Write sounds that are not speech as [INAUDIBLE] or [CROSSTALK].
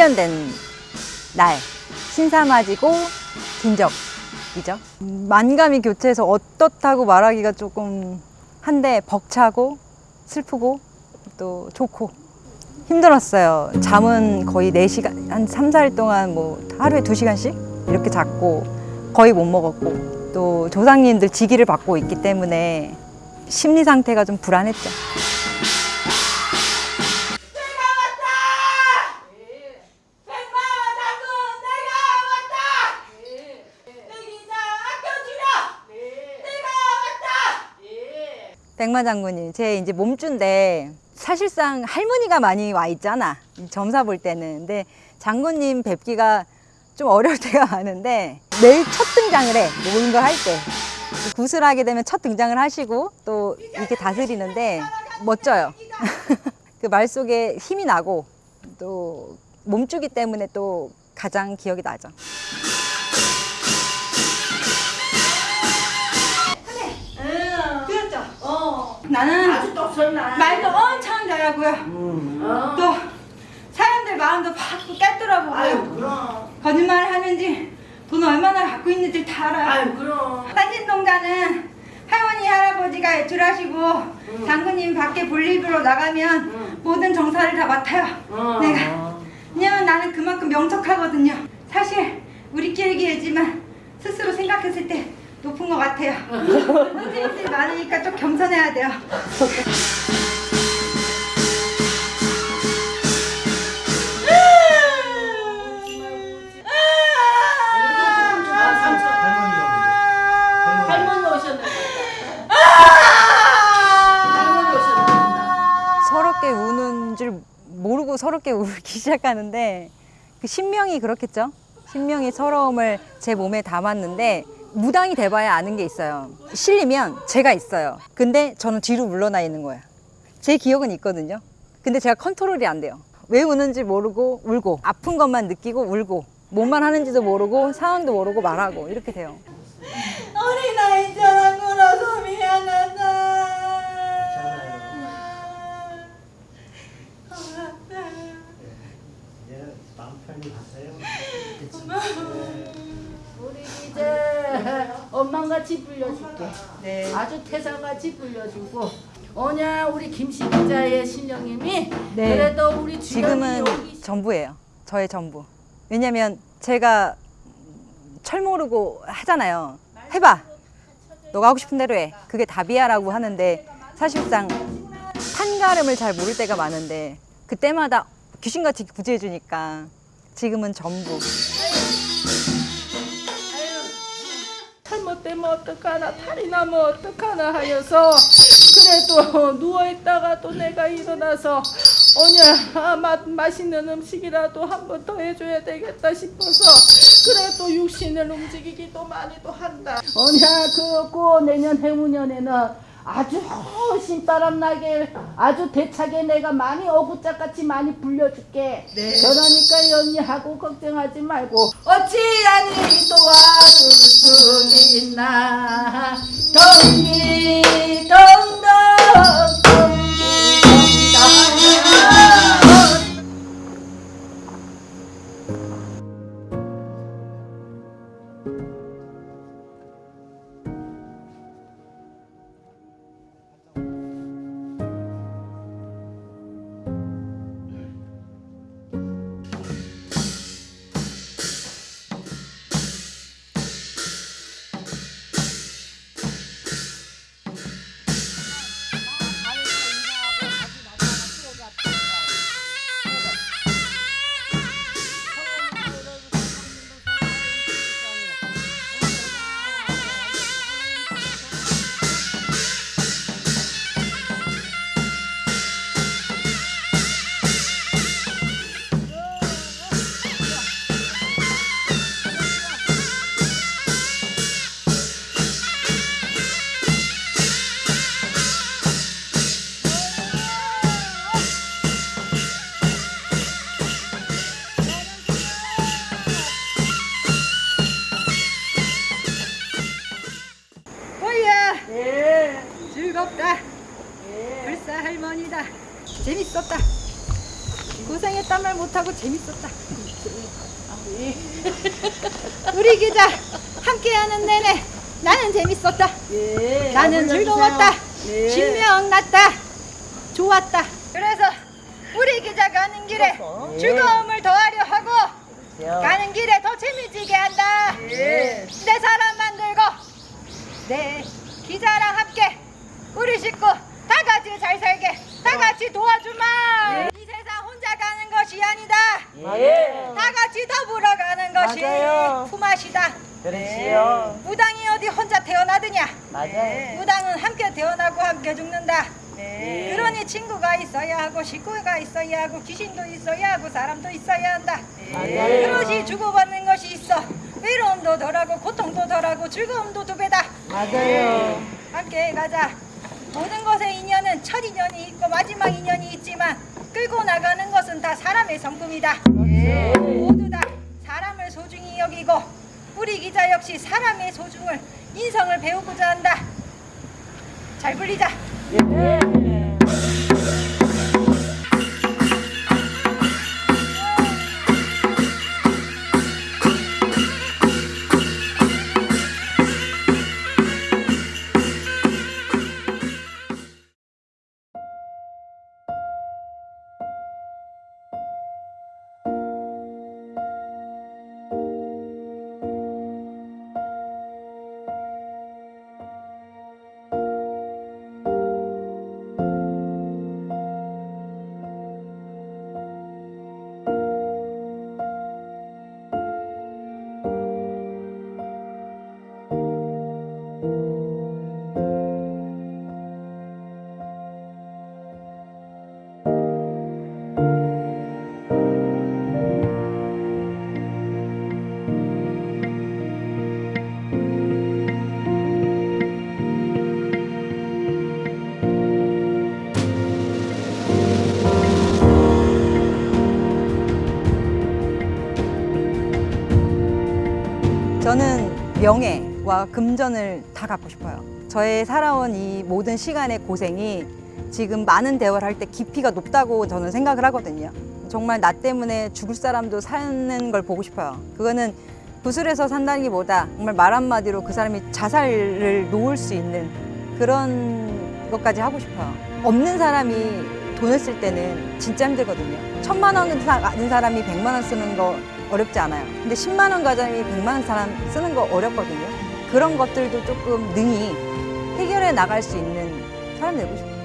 1년 된날 신사맞이고 긴적이죠. 음, 만감이 교체해서 어떻다고 말하기가 조금 한데 벅차고 슬프고 또 좋고 힘들었어요. 잠은 거의 4시간, 한 3, 4일 동안 뭐 하루에 2시간씩 이렇게 잤고 거의 못 먹었고 또 조상님들 지기를 받고 있기 때문에 심리 상태가 좀 불안했죠. 백마 장군님, 제 이제 몸주인데 사실상 할머니가 많이 와 있잖아. 점사 볼 때는. 근데 장군님 뵙기가 좀 어려울 [LAUGHS] 때가 많은데 매일 첫 등장을 해. 모든 걸할 때. 구슬하게 되면 첫 등장을 하시고 또 이렇게 다스리는데 멋져요. [LAUGHS] 그 말 속에 힘이 나고 또 몸주기 때문에 또 가장 기억이 나죠. 나는 아주 똑설나. 말도 엄청 잘하고요. 어. 또 사람들 마음도 팍 깼더라고요. 아유 그럼. 거짓말 하는지 돈 얼마나 갖고 있는지 다 알아요. 아유 그럼. 딴짓동자는 할머니 할아버지가 애출하시고 장군님 밖에 볼일보러 나가면 응. 모든 정사를 다 맡아요. 어. 내가 왜냐면 나는 그만큼 명석하거든요. 사실 우리끼리 얘기지만 스스로 생각했을 때 높은 것 같아요. 선생님들이 많으니까 좀 겸손해야 돼요. 아 삼촌. 할머니가 할머니 오셨네. 아! 할머니 오셨네. 서럽게 우는 줄 모르고 서럽게 [LAUGHS] 울기 시작하는데 그 신명이 그렇겠죠. 신명이 서러움을 제 몸에 담았는데 무당이 돼봐야 아는 게 있어요. 실리면 제가 있어요. 근데 저는 뒤로 물러나 있는 거예요. 제 기억은 있거든요. 근데 제가 컨트롤이 안 돼요. 왜 우는지 모르고 울고 아픈 것만 느끼고 울고 뭔만 하는지도 모르고 상황도 모르고 말하고 이렇게 돼요. 어린아이 자랑으로서 미안하다. 이제 마음 편히 가세요. 우리 이제 엄마같이 불려줄게. 네. 아주 태사같이 불려주고. 오냐 우리 김씨 기자의 신령님이 네. 그래도 우리 지금은 여기 전부예요. 저의 전부. 왜냐면 제가 철 모르고 하잖아요. 해봐. 너가 하고 싶은 대로 해. 그게 답이야 라고 하는데 사실상 판가름을 잘 모를 때가 많은데 그때마다 귀신같이 구제해 주니까 지금은 전부. 잘못되면 어떡하나 탈이 나면 어떡하나 하여서 그래도 누워있다가 또 내가 일어나서 오냐 아, 맛, 맛있는 음식이라도 한 번 더 해줘야 되겠다 싶어서 그래도 육신을 움직이기도 많이도 한다. 오냐 그고 내년 해무년에는 아주 신바람 나게 아주 대차게 내가 많이 어구짝같이 많이 불려줄게. 그러니까 연희하고 걱정하지 말고 어찌하니 도와줄 수있 예. 고생했다며. 말 못하고 재밌었다. 우리 기자 함께하는 내내 나는 재밌었다. 예. 나는 즐거웠다. 신명났다. 좋았다. 그래서 우리 기자 가는 길에 즐거움을 더하려 하고 가는 길에 더 재미지게 한다. 내 사람 만들고 내 기자랑 함께 우리 식구 다 같이 잘 살게 다 같이 도와주마. 가는 것이 아니다. 다 같이 더불어 가는 것이 맞아요. 품앗이다. 그렇지요. 무당이 어디 혼자 태어나느냐? 맞아요. 무당은 함께 태어나고 함께 죽는다. 네. 그러니 친구가 있어야 하고 식구가 있어야 하고 귀신도 있어야 하고 사람도 있어야 한다. 맞아요. 그것이 주고받는 것이 있어. 외로움도 덜하고 고통도 덜하고 즐거움도 두 배다. 맞아요. 함께 가자. 모든 것의 인연은 첫 인연이 있고 마지막 인연이 있지만 끌고 나가는 것은 다 사람의 성품이다. 모두 다 사람을 소중히 여기고 우리 기자 역시 사람의 소중을 인성을 배우고자 한다. 잘 불리자. 저는 명예와 금전을 다 갖고 싶어요. 저의 살아온 이 모든 시간의 고생이 지금 많은 대화를 할 때 깊이가 높다고 저는 생각을 하거든요. 정말 나 때문에 죽을 사람도 사는 걸 보고 싶어요. 그거는 구슬에서 산다기보다 정말 말 한마디로 그 사람이 자살을 놓을 수 있는 그런 것까지 하고 싶어요. 없는 사람이 돈을 쓸 때는 진짜 힘들거든요. 천만 원 가진 사람이 백만 원 쓰는 거 어렵지 않아요. 근데 10만 원 가장이 100만 원 사람 쓰는 거 어렵거든요. 그런 것들도 조금 능히 해결해 나갈 수 있는 사람 되고 싶어요.